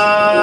Allah.